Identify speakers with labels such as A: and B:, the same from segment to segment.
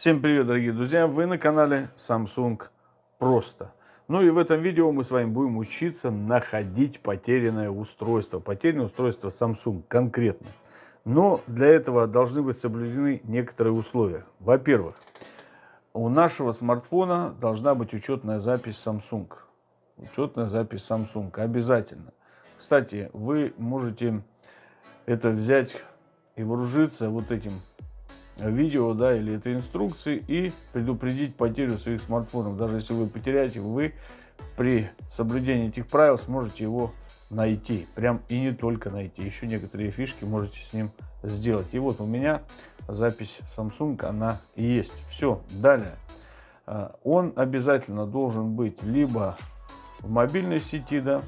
A: Всем привет, дорогие друзья! Вы на канале Samsung Просто. Ну и в этом видео мы с вами будем учиться находить потерянное устройство. Потерянное устройство Samsung конкретно. Но для этого должны быть соблюдены некоторые условия. Во-первых, у нашего смартфона должна быть учетная запись Samsung. Учетная запись Samsung обязательно. Кстати, вы можете это взять и вооружиться вот этим видео, да, или это инструкции и предупредить потерю своих смартфонов. Даже если вы потеряете, вы при соблюдении этих правил сможете его найти. Прям и не только найти. Еще некоторые фишки можете с ним сделать. И вот у меня запись Samsung, она есть. Все, далее. А, он обязательно должен быть либо в мобильной сети, да,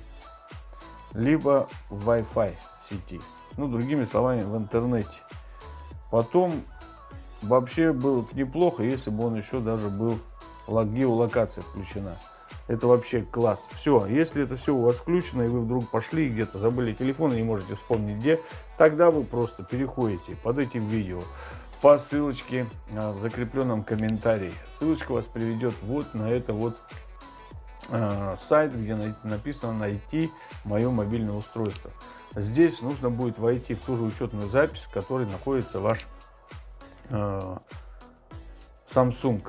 A: либо в Wi-Fi сети. Ну, другими словами, в интернете. Потом вообще было бы неплохо, если бы он еще даже был геолокация включена. Это вообще класс. Все, если это все у вас включено, и вы вдруг пошли где-то забыли телефон и не можете вспомнить где, тогда вы просто переходите под этим видео по ссылочке а, в закрепленном комментарии. Ссылочка вас приведет вот на это вот э, сайт, где написано «Найти мое мобильное устройство». Здесь нужно будет войти в ту же учетную запись, в которой находится ваш Samsung.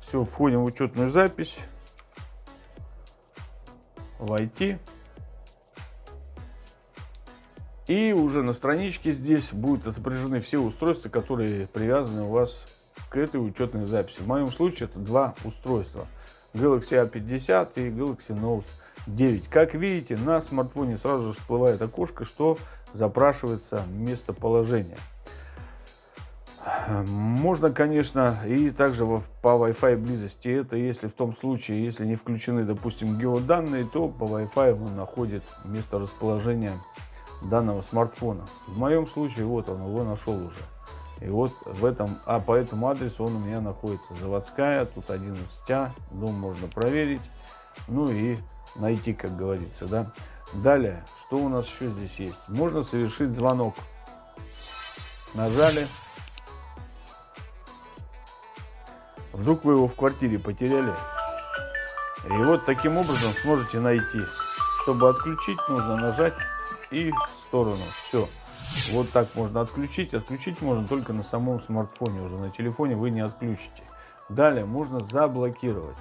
A: Все, входим в учетную запись. Войти. И уже на страничке здесь будут отображены все устройства, которые привязаны у вас к этой учетной записи. В моем случае это два устройства. Galaxy A50 и Galaxy Note 9. Как видите, на смартфоне сразу же всплывает окошко, что запрашивается местоположение. Можно, конечно, и также по Wi-Fi близости. Это если в том случае, если не включены, допустим, геоданные, то по Wi-Fi он находит место расположения данного смартфона. В моем случае, вот он его нашел уже. И вот в этом, а по этому адресу он у меня находится. Заводская, тут 11А, дом можно проверить. Ну и найти, как говорится, да. Далее, что у нас еще здесь есть? Можно совершить звонок. Нажали. Вдруг вы его в квартире потеряли. И вот таким образом сможете найти. Чтобы отключить, нужно нажать и в сторону. Все. Вот так можно отключить. Отключить можно только на самом смартфоне. Уже на телефоне вы не отключите. Далее можно заблокировать.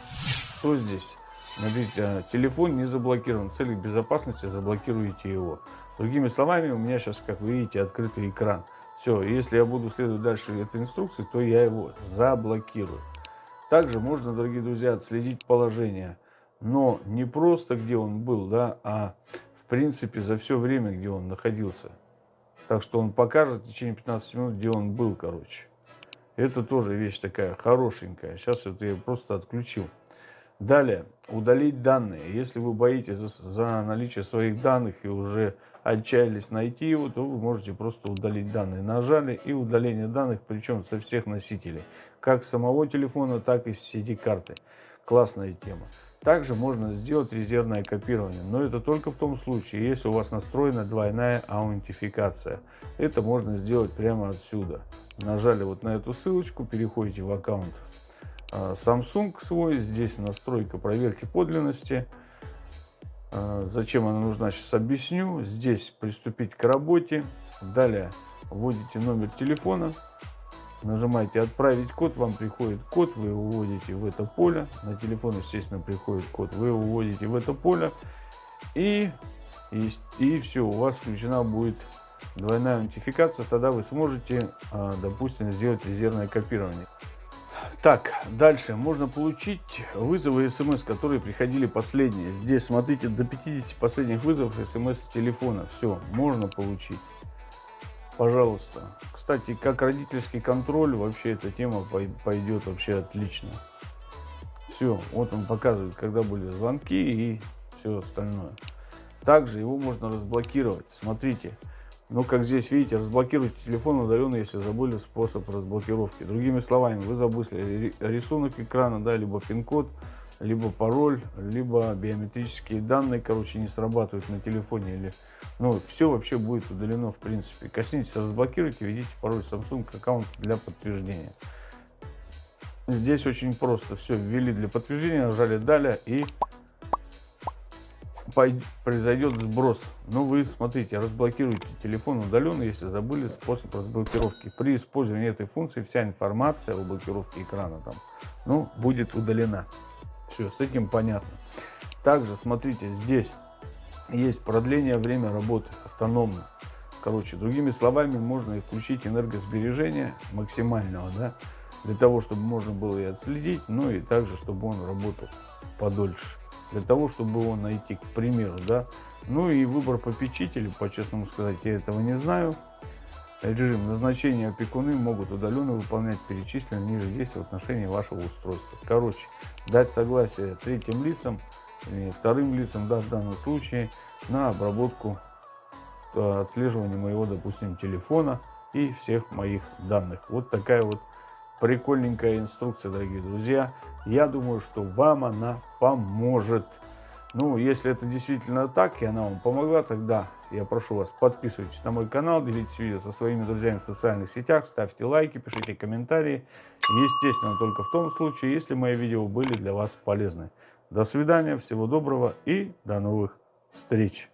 A: Что здесь? Смотрите, а, телефон не заблокирован. В целях безопасности заблокируете его. Другими словами, у меня сейчас, как вы видите, открытый экран. Все, если я буду следовать дальше этой инструкции, то я его заблокирую. Также можно, дорогие друзья, отследить положение. Но не просто, где он был, да, а в принципе за все время, где он находился. Так что он покажет в течение 15 минут, где он был, короче. Это тоже вещь такая хорошенькая. Сейчас это я просто отключил. Далее, удалить данные. Если вы боитесь за, за наличие своих данных и уже отчаялись найти его, то вы можете просто удалить данные. Нажали и удаление данных, причем со всех носителей. Как самого телефона, так и с сети карты. Классная тема. Также можно сделать резервное копирование, но это только в том случае, если у вас настроена двойная аутентификация. Это можно сделать прямо отсюда. Нажали вот на эту ссылочку, переходите в аккаунт Samsung свой. Здесь настройка проверки подлинности. А, зачем она нужна, сейчас объясню. Здесь приступить к работе. Далее вводите номер телефона. Нажимаете «Отправить код», вам приходит код, вы его вводите в это поле. На телефон, естественно, приходит код, вы его вводите в это поле. И, и, и все, у вас включена будет двойная аутентификация. Тогда вы сможете, а, допустим, сделать резервное копирование. Так, дальше можно получить вызовы смс, которые приходили последние. Здесь, смотрите, до 50 последних вызовов смс с телефона. Все, можно получить. Пожалуйста. Кстати, как родительский контроль, вообще эта тема пойдет вообще отлично. Все, вот он показывает, когда были звонки и все остальное. Также его можно разблокировать. Смотрите, но, как здесь видите, разблокируйте телефон удаленно, если забыли способ разблокировки. Другими словами, вы забыли рисунок экрана, да, либо пин-код, либо пароль, либо биометрические данные, короче, не срабатывают на телефоне. Или, ну, все вообще будет удалено, в принципе. Коснитесь, разблокируйте, введите пароль Samsung аккаунт для подтверждения. Здесь очень просто. Все, ввели для подтверждения, нажали «Далее» и произойдет сброс. Но вы, смотрите, разблокируйте телефон удаленно, если забыли способ разблокировки. При использовании этой функции вся информация о блокировке экрана там, ну, будет удалена. Все, с этим понятно. Также, смотрите, здесь есть продление время работы автономно. Короче, другими словами, можно и включить энергосбережение максимального, да, для того, чтобы можно было и отследить, но и также, чтобы он работал подольше для того, чтобы его найти, к примеру, да. Ну и выбор попечителя, по-честному сказать, я этого не знаю. Режим назначения опекуны могут удаленно выполнять перечисленные ниже действия в отношении вашего устройства. Короче, дать согласие третьим лицам, вторым лицам, да, в данном случае, на обработку, э, отслеживания моего, допустим, телефона и всех моих данных. Вот такая вот прикольненькая инструкция, дорогие друзья. Я думаю, что вам она поможет. Ну, если это действительно так, и она вам помогла, тогда я прошу вас, подписывайтесь на мой канал, делитесь видео со своими друзьями в социальных сетях, ставьте лайки, пишите комментарии. Естественно, только в том случае, если мои видео были для вас полезны. До свидания, всего доброго и до новых встреч.